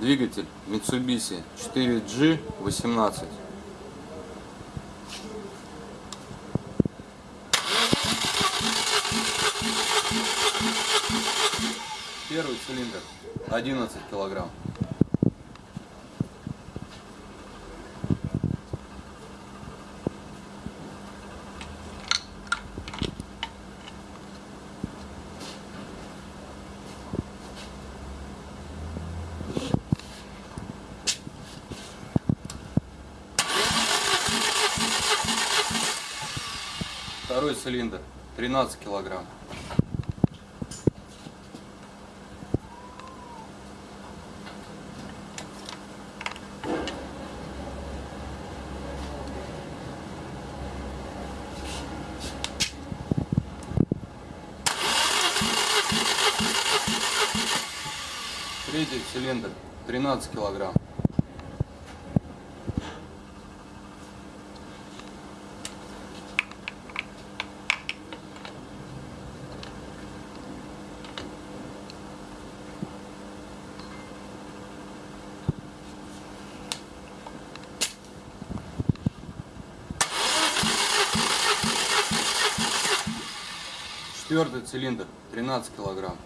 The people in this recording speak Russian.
Двигатель Mitsubishi 4G18. Первый цилиндр 11 килограмм. Второй цилиндр 13 килограмм. Третий цилиндр 13 килограмм. Четвертый цилиндр 13 килограмм.